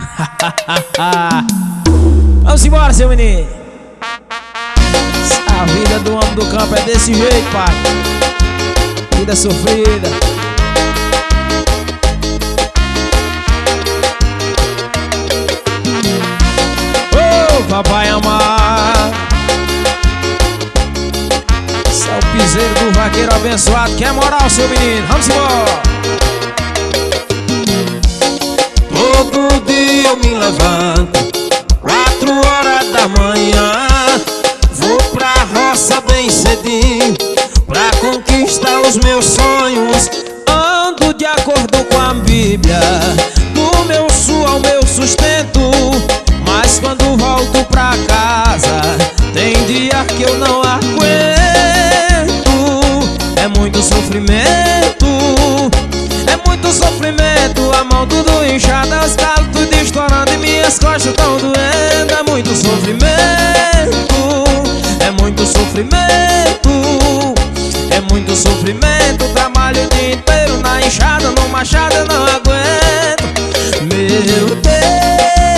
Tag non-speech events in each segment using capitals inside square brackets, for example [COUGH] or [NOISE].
[LAUGHS] Vamos embora, seu menino. A vida do homem do campo é desse jeito, pai. Vida sofrida. Oh, papai amar. Esse o piseiro do vaqueiro abençoado. Que é moral, seu menino. Vamos embora. Cedinho Pra conquistar os meus sonhos. Ando de acordo com a Bíblia Do meu suor ao meu sustento. Mas quando volto pra casa Tem dia que eu não aguento. É muito sofrimento É muito sofrimento. A mão tudo inchada Os calos tudo estourando E minhas costas tão doendo é muito sofrimento, trabalho o dia inteiro na enxada, no machado eu não aguento. Meu Deus,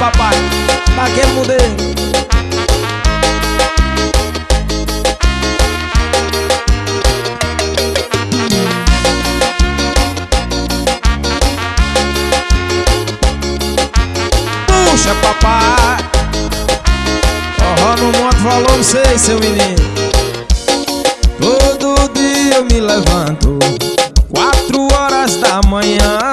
papai. Daquele modelo Puxa, papai. Forró no monte, volume 6, seu menino. Todo dia eu me levanto Quatro horas da manhã.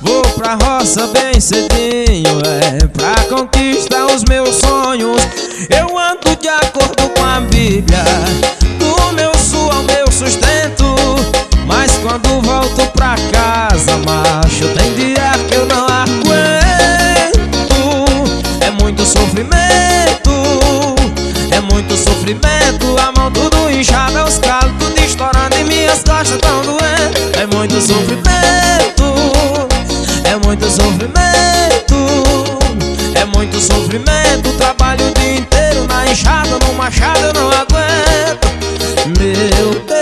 Vou pra roça bem cedinho É pra conquistar os meus sonhos. Eu ando de acordo com a Bíblia Do meu suor ao meu sustento. Mas quando volto pra casa, macho Tem dia que eu não aguento. É muito sofrimento É muito sofrimento. A mão tudo inchada, os calos tudo estourando E minhas costas tão doendo. É muito sofrimento Trabalho o dia inteiro na enxada, no machado eu não aguento. Meu Deus,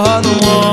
forró no monte